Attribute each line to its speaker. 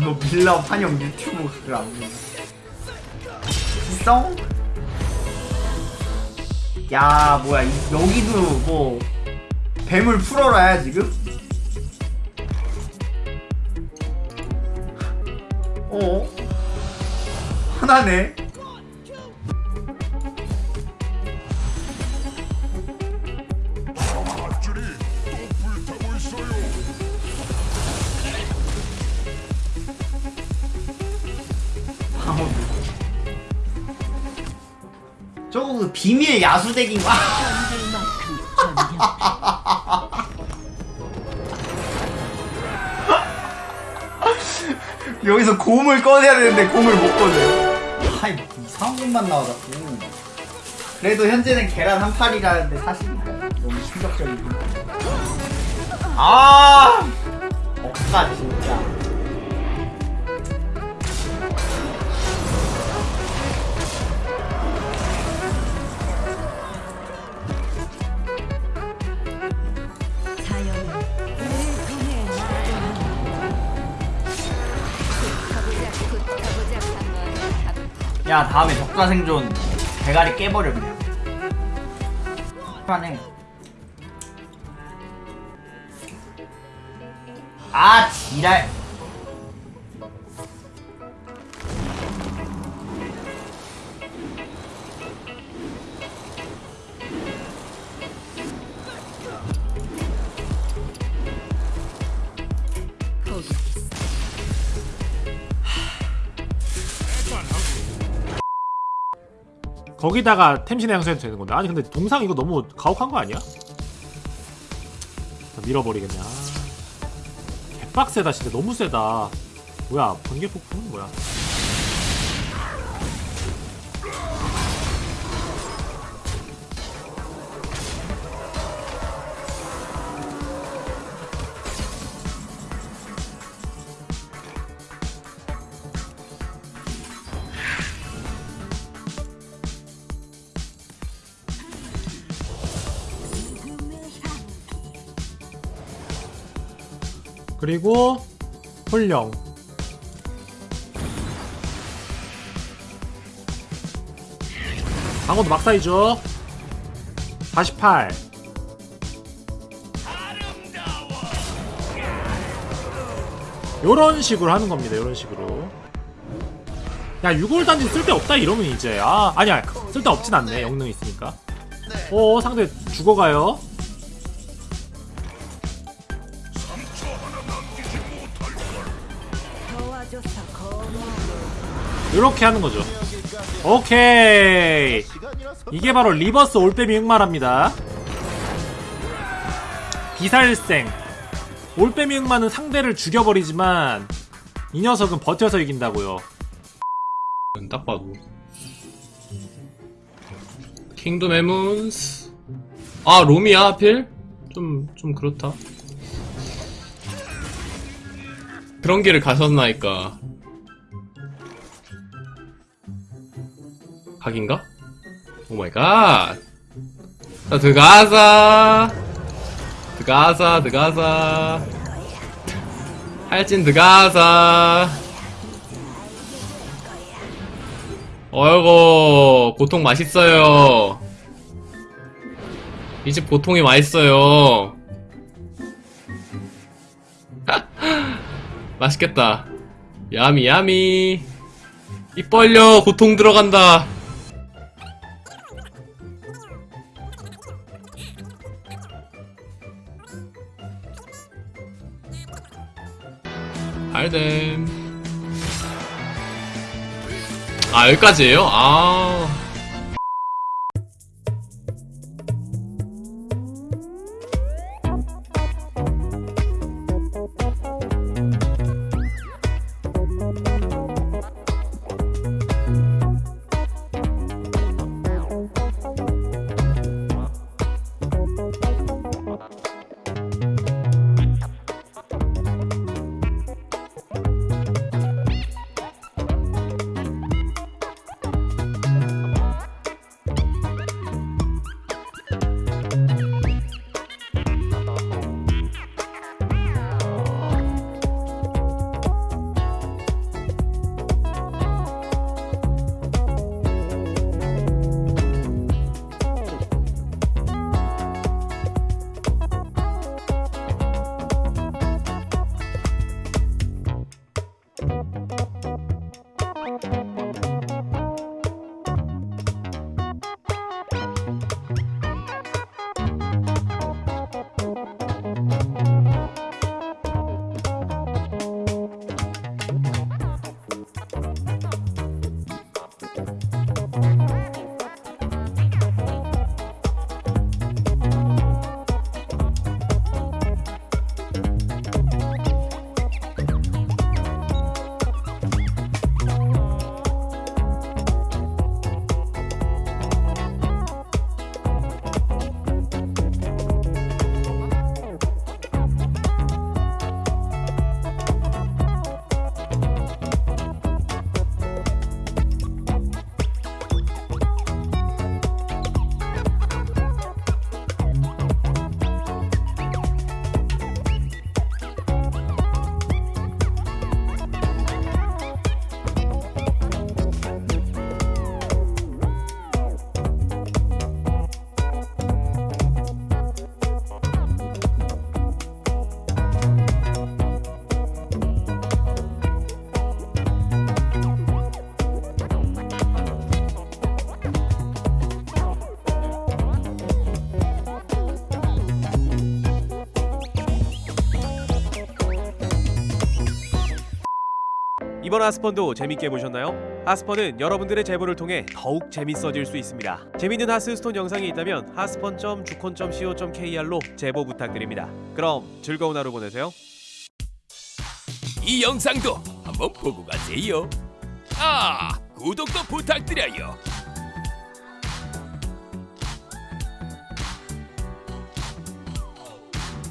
Speaker 1: 너 빌라 환영 유튜브 그거 안 돼. 썽? 야 뭐야 이- 여기도 뭐 뱀을 풀어라야 지금? 어? 하나네 그 비밀 야수덱인가? 여기서 곰을 꺼내야 되는데 곰을 못 꺼내. 아이 뭐 이상한 것만 자꾸. 그래도 현재는 계란 한 판이라는데 사실인가? 너무 충격적이고. 아, 억까 진짜. 야 다음에 적자 생존 대가리 깨버려 그냥. 편해. 아 지랄.
Speaker 2: 거기
Speaker 3: 거기다가 템신의 향수해도 되는 건데 아니 근데 동상 이거 너무 가혹한 거 아니야? 아. 개빡세다 진짜 너무 세다 뭐야 번개 폭풍은 뭐야 그리고 홀령 방어도 막사이죠. 48 요런 식으로 하는 겁니다 요런 식으로. 야 6월 단지 쓸데없다 이러면 이제. 아 아니야 쓸데없진 않네 영능 있으니까. 어 상대 죽어가요 이렇게 하는 거죠. 오케이. 이게 바로 reverse 올빼미 흑마랍니다. 비살생. 올빼미 흑마는 상대를 죽여버리지만 이 녀석은 버텨서 이긴다고요.
Speaker 4: 딱 봐도 킹덤 에문스 아 롬이야 하필? 좀, 좀 그렇다 그런 길을 가셨나이까. 각인가? oh my god. 자 드가자. 드가자 드가자. 할진 드가자. 어이구 고통 맛있어요. 이 집 고통이 맛있어요 맛있겠다. 야미 야미. 입 벌려 고통 들어간다. 알댐 아 여기까지예요? 아
Speaker 5: 이번 하스펀도 재밌게 보셨나요? 하스펀은 여러분들의 제보를 통해 더욱 재밌어질 수 있습니다. 재밌는 하스스톤 영상이 있다면 하스펀.주콘.co.kr로 제보 부탁드립니다. 그럼 즐거운 하루 보내세요.
Speaker 6: 이 영상도 한번 보고 가세요. 아, 구독도 부탁드려요.